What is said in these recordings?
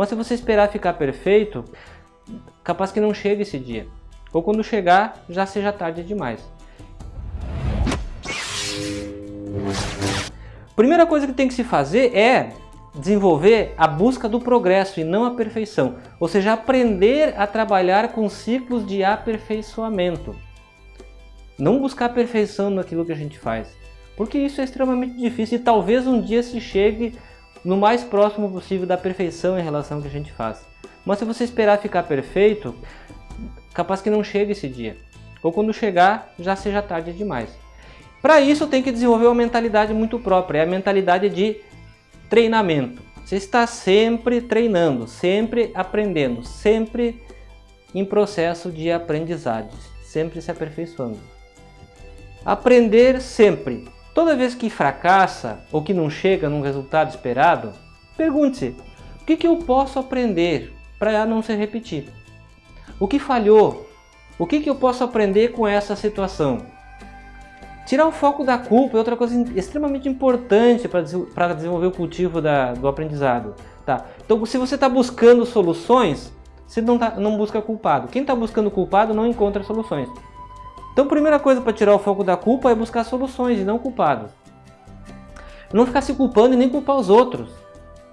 Mas se você esperar ficar perfeito, capaz que não chegue esse dia. Ou quando chegar, já seja tarde demais. Primeira coisa que tem que se fazer é desenvolver a busca do progresso e não a perfeição. Ou seja, aprender a trabalhar com ciclos de aperfeiçoamento. Não buscar perfeição naquilo que a gente faz. Porque isso é extremamente difícil e talvez um dia se chegue no mais próximo possível da perfeição em relação ao que a gente faz. Mas se você esperar ficar perfeito, capaz que não chegue esse dia. Ou quando chegar, já seja tarde demais. Para isso tem que desenvolver uma mentalidade muito própria, é a mentalidade de treinamento. Você está sempre treinando, sempre aprendendo, sempre em processo de aprendizagem, sempre se aperfeiçoando. Aprender sempre. Toda vez que fracassa ou que não chega num resultado esperado, pergunte-se, o que, que eu posso aprender para não se repetir? O que falhou? O que, que eu posso aprender com essa situação? Tirar o foco da culpa é outra coisa extremamente importante para desenvolver o cultivo da, do aprendizado. Tá? Então, se você está buscando soluções, você não, tá, não busca culpado. Quem está buscando culpado não encontra soluções. Então, primeira coisa para tirar o foco da culpa é buscar soluções e não culpados. Não ficar se culpando e nem culpar os outros.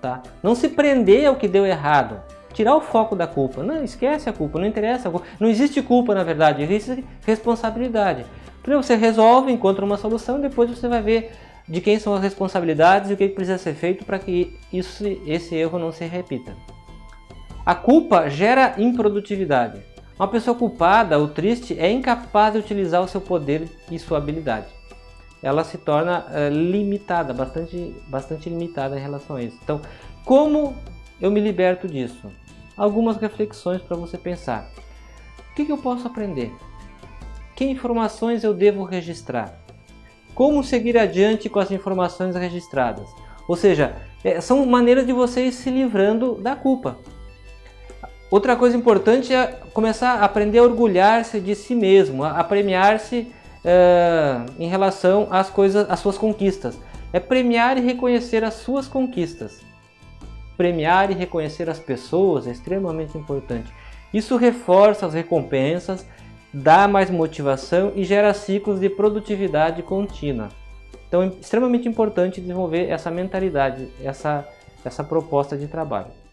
Tá? Não se prender ao que deu errado. Tirar o foco da culpa. Não, esquece a culpa, não interessa. Não existe culpa, na verdade, existe responsabilidade. Primeiro você resolve, encontra uma solução, depois você vai ver de quem são as responsabilidades e o que precisa ser feito para que isso, esse erro não se repita. A culpa gera improdutividade. Uma pessoa culpada ou triste é incapaz de utilizar o seu poder e sua habilidade. Ela se torna uh, limitada, bastante, bastante limitada em relação a isso. Então, como eu me liberto disso? Algumas reflexões para você pensar. O que, que eu posso aprender? Que informações eu devo registrar? Como seguir adiante com as informações registradas? Ou seja, é, são maneiras de você ir se livrando da culpa. Outra coisa importante é começar a aprender a orgulhar-se de si mesmo, a, premiar-se uh, em relação às coisas, às suas conquistas. É premiar e reconhecer as suas conquistas. Premiar e reconhecer as pessoas é extremamente importante. Isso reforça as recompensas, dá mais motivação e gera ciclos de produtividade contínua. Então é extremamente importante desenvolver essa mentalidade, essa, essa proposta de trabalho.